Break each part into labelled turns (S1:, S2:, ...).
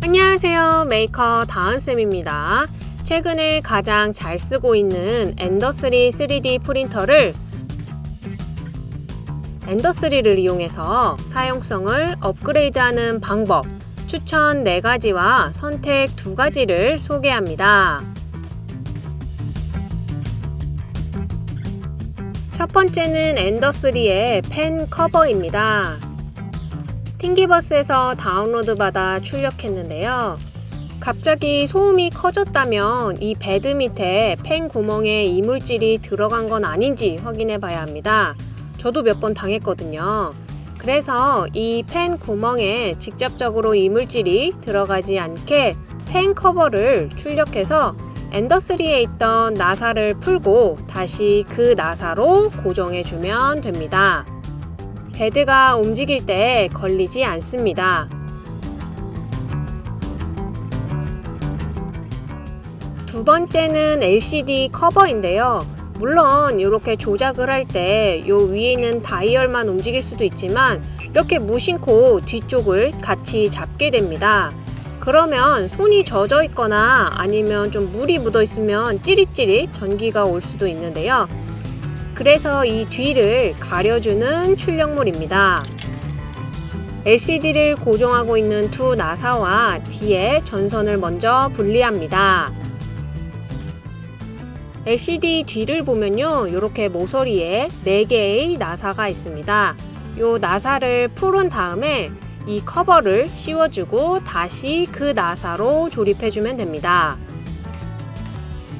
S1: 안녕하세요 메이커 다은쌤입니다 최근에 가장 잘 쓰고 있는 엔더3 3D 프린터를 엔더3를 이용해서 사용성을 업그레이드하는 방법 추천 4가지와 선택 2가지를 소개합니다. 첫 번째는 엔더3의 팬 커버입니다. Thingiverse에서 다운로드 받아 출력했는데요. 갑자기 소음이 커졌다면 이 베드 밑에 팬 구멍에 이물질이 들어간 건 아닌지 확인해 봐야 합니다. 저도 몇 번 당했거든요. 그래서 이 팬 구멍에 직접적으로 이물질이 들어가지 않게 팬 커버를 출력해서 엔더3에 있던 나사를 풀고 다시 그 나사로 고정해 주면 됩니다. 베드가 움직일 때 걸리지 않습니다. 두 번째는 LCD 커버인데요. 물론 이렇게 조작을 할 때 요 위에 있는 다이얼만 움직일 수도 있지만 이렇게 무심코 뒤쪽을 같이 잡게 됩니다. 그러면 손이 젖어 있거나 아니면 좀 물이 묻어 있으면 찌릿찌릿 전기가 올 수도 있는데요. 그래서 이 뒤를 가려주는 출력물입니다. LCD를 고정하고 있는 두 나사와 뒤에 전선을 먼저 분리합니다. LCD 뒤를 보면요 이렇게 모서리에 4개의 나사가 있습니다 이 나사를 풀은 다음에 이 커버를 씌워주고 다시 그 나사로 조립해주면 됩니다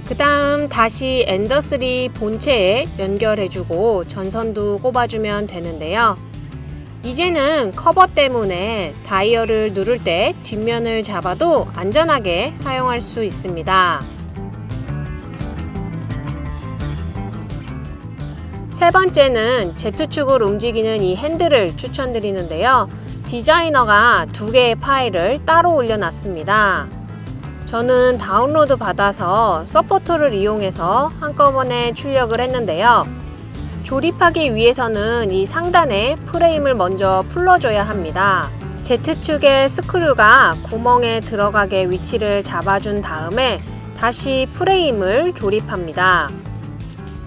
S1: 그 다음 다시 엔더3 본체에 연결해주고 전선도 꼽아주면 되는데요 이제는 커버 때문에 다이얼을 누를 때 뒷면을 잡아도 안전하게 사용할 수 있습니다 세 번째는 Z축을 움직이는 이 핸들을 추천드리는데요. 디자이너가 두 개의 파일을 따로 올려놨습니다. 저는 다운로드 받아서 서포터를 이용해서 한꺼번에 출력을 했는데요. 조립하기 위해서는 이 상단에 프레임을 먼저 풀어줘야 합니다. Z축의 스크류가 구멍에 들어가게 위치를 잡아준 다음에 다시 프레임을 조립합니다.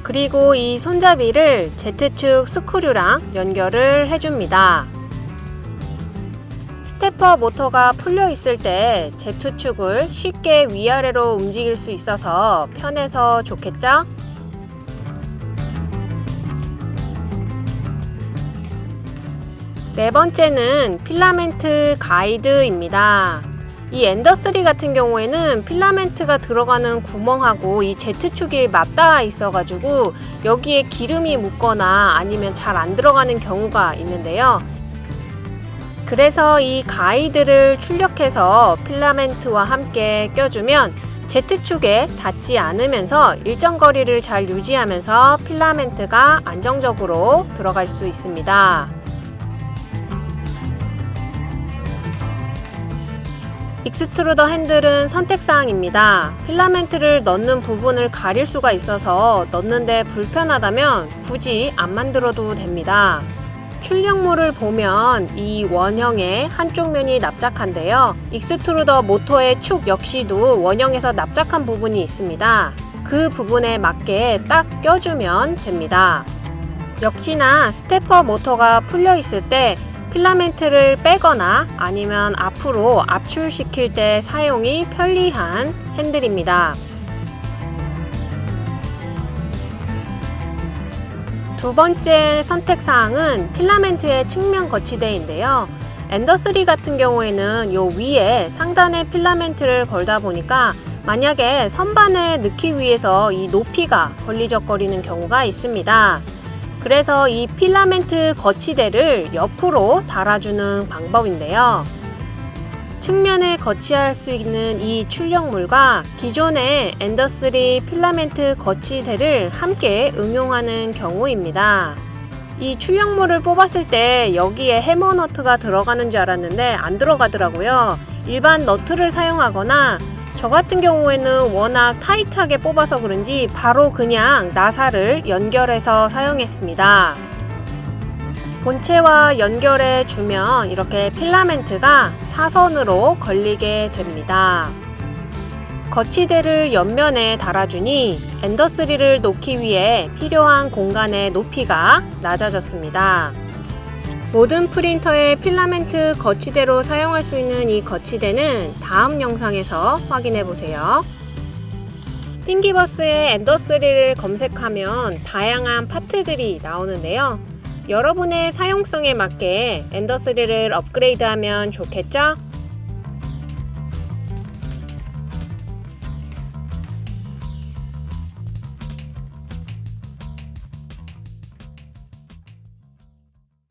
S1: 그리고 이 손잡이를 Z축 스크류랑 연결을 해줍니다. stepper 모터가 풀려 있을 때 Z축을 쉽게 위아래로 움직일 수 있어서 편해서 좋겠죠? 네 번째는 필라멘트 가이드입니다. 이 엔더3 같은 경우에는 필라멘트가 들어가는 구멍하고 이 Z축이 맞닿아 있어 가지고 여기에 기름이 묻거나 아니면 잘 안 들어가는 경우가 있는데요 그래서 이 가이드를 출력해서 필라멘트와 함께 껴주면 Z축에 닿지 않으면서 일정 거리를 잘 유지하면서 필라멘트가 안정적으로 들어갈 수 있습니다 extruder 핸들은 선택사항입니다. 필라멘트를 넣는 부분을 가릴 수가 있어서 넣는데 불편하다면 굳이 안 만들어도 됩니다. 출력물을 보면 이 원형의 한쪽 면이 납작한데요. extruder 모터의 축 역시도 원형에서 납작한 부분이 있습니다. 그 부분에 맞게 딱 껴주면 됩니다. 역시나 stepper 모터가 풀려 있을 때 필라멘트를 빼거나 아니면 앞으로 압출시킬 때 사용이 편리한 핸들입니다. 두 번째 선택사항은 필라멘트의 측면 거치대인데요. 엔더3 같은 경우에는 요 위에 상단에 필라멘트를 걸다 보니까 만약에 선반에 넣기 위해서 이 높이가 걸리적거리는 경우가 있습니다. 그래서 이 필라멘트 거치대를 옆으로 달아주는 방법인데요. 측면에 거치할 수 있는 이 출력물과 기존의 엔더3 필라멘트 거치대를 함께 응용하는 경우입니다. 이 출력물을 뽑았을 때 여기에 해머 너트가 들어가는 줄 알았는데 안 들어가더라고요. 일반 너트를 사용하거나 저 같은 경우에는 워낙 타이트하게 뽑아서 그런지 바로 그냥 나사를 연결해서 사용했습니다. 본체와 연결해 주면 이렇게 필라멘트가 사선으로 걸리게 됩니다. 거치대를 옆면에 달아주니 엔더3를 놓기 위해 필요한 공간의 높이가 낮아졌습니다. 모든 프린터의 필라멘트 거치대로 사용할 수 있는 이 거치대는 다음 영상에서 확인해 보세요. 띵기버스의 엔더3를 검색하면 다양한 파트들이 나오는데요. 여러분의 사용성에 맞게 엔더3를 업그레이드하면 좋겠죠?